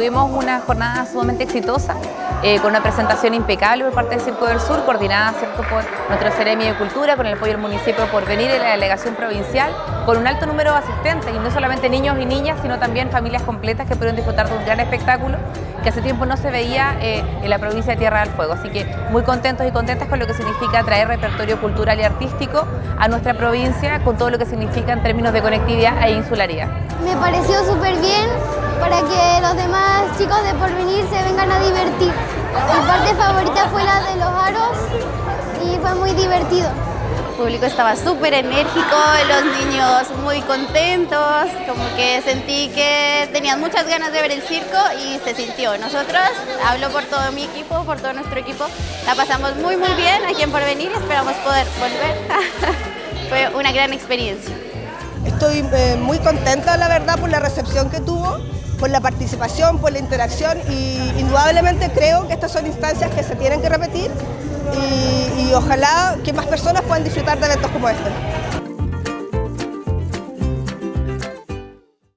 tuvimos una jornada sumamente exitosa, eh, con una presentación impecable por parte del Circo del Sur, coordinada ¿cierto? por nuestro Ceremi de Cultura, con el apoyo del municipio por venir y la delegación provincial, con un alto número de asistentes, y no solamente niños y niñas, sino también familias completas que pudieron disfrutar de un gran espectáculo que hace tiempo no se veía eh, en la provincia de Tierra del Fuego. Así que muy contentos y contentas con lo que significa traer repertorio cultural y artístico a nuestra provincia, con todo lo que significa en términos de conectividad e insularidad. Me pareció súper bien para que chicos de Porvenir se vengan a divertir. Mi parte favorita fue la de los aros y fue muy divertido. El público estaba súper enérgico, los niños muy contentos, como que sentí que tenían muchas ganas de ver el circo y se sintió. Nosotros, hablo por todo mi equipo, por todo nuestro equipo, la pasamos muy muy bien aquí en Porvenir, esperamos poder volver. Fue una gran experiencia. Estoy eh, muy contenta, la por la recepción que tuvo, por la participación, por la interacción y indudablemente creo que estas son instancias que se tienen que repetir y, y ojalá que más personas puedan disfrutar de eventos como este.